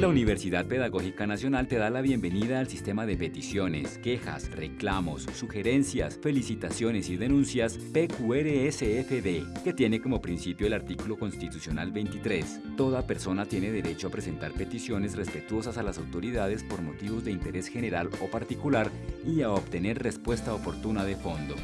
La Universidad Pedagógica Nacional te da la bienvenida al sistema de peticiones, quejas, reclamos, sugerencias, felicitaciones y denuncias PQRSFD, que tiene como principio el artículo constitucional 23. Toda persona tiene derecho a presentar peticiones respetuosas a las autoridades por motivos de interés general o particular y a obtener respuesta oportuna de fondo.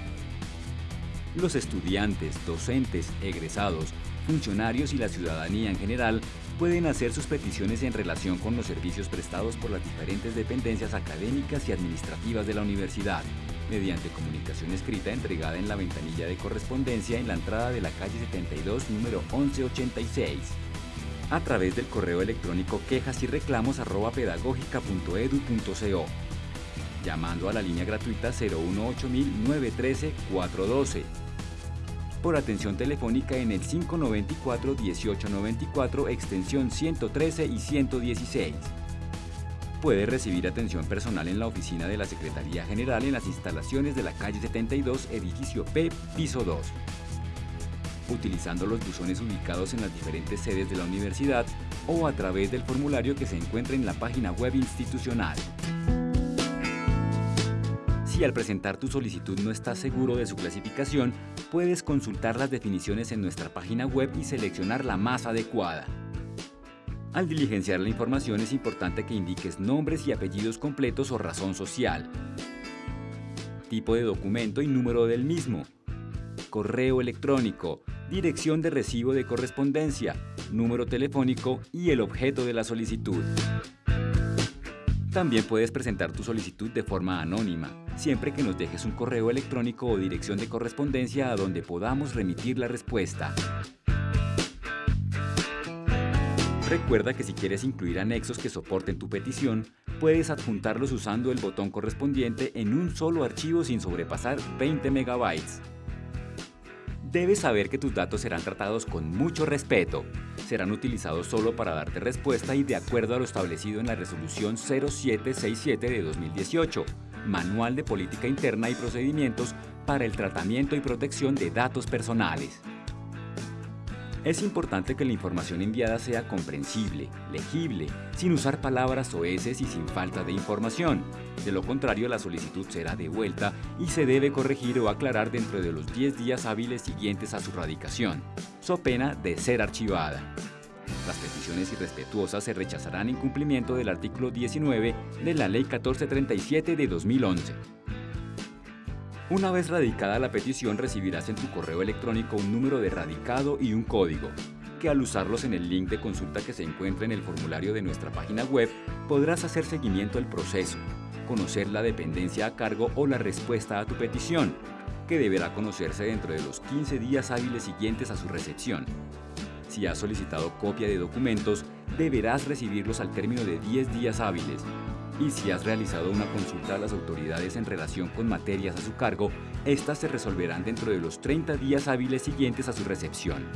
Los estudiantes, docentes, egresados, funcionarios y la ciudadanía en general pueden hacer sus peticiones en relación con los servicios prestados por las diferentes dependencias académicas y administrativas de la universidad, mediante comunicación escrita entregada en la ventanilla de correspondencia en la entrada de la calle 72, número 1186, a través del correo electrónico quejas y reclamos llamando a la línea gratuita 018 913 412 por atención telefónica en el 594-1894, extensión 113 y 116. Puede recibir atención personal en la oficina de la Secretaría General en las instalaciones de la calle 72, edificio P, piso 2. Utilizando los buzones ubicados en las diferentes sedes de la universidad o a través del formulario que se encuentra en la página web institucional. Si al presentar tu solicitud no estás seguro de su clasificación, puedes consultar las definiciones en nuestra página web y seleccionar la más adecuada. Al diligenciar la información es importante que indiques nombres y apellidos completos o razón social, tipo de documento y número del mismo, correo electrónico, dirección de recibo de correspondencia, número telefónico y el objeto de la solicitud. También puedes presentar tu solicitud de forma anónima, siempre que nos dejes un correo electrónico o dirección de correspondencia a donde podamos remitir la respuesta. Recuerda que si quieres incluir anexos que soporten tu petición, puedes adjuntarlos usando el botón correspondiente en un solo archivo sin sobrepasar 20 megabytes. Debes saber que tus datos serán tratados con mucho respeto. Serán utilizados solo para darte respuesta y de acuerdo a lo establecido en la Resolución 0767 de 2018, Manual de Política Interna y Procedimientos para el Tratamiento y Protección de Datos Personales. Es importante que la información enviada sea comprensible, legible, sin usar palabras o heces y sin falta de información. De lo contrario, la solicitud será devuelta y se debe corregir o aclarar dentro de los 10 días hábiles siguientes a su radicación, so pena de ser archivada. Las peticiones irrespetuosas se rechazarán en cumplimiento del artículo 19 de la Ley 1437 de 2011. Una vez radicada la petición recibirás en tu correo electrónico un número de radicado y un código, que al usarlos en el link de consulta que se encuentra en el formulario de nuestra página web podrás hacer seguimiento al proceso, conocer la dependencia a cargo o la respuesta a tu petición, que deberá conocerse dentro de los 15 días hábiles siguientes a su recepción. Si has solicitado copia de documentos, deberás recibirlos al término de 10 días hábiles y si has realizado una consulta a las autoridades en relación con materias a su cargo, estas se resolverán dentro de los 30 días hábiles siguientes a su recepción.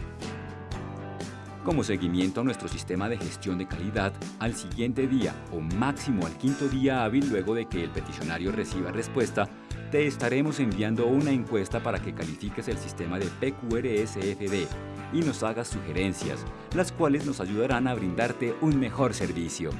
Como seguimiento a nuestro sistema de gestión de calidad, al siguiente día o máximo al quinto día hábil luego de que el peticionario reciba respuesta, te estaremos enviando una encuesta para que califiques el sistema de PQRSFD y nos hagas sugerencias, las cuales nos ayudarán a brindarte un mejor servicio.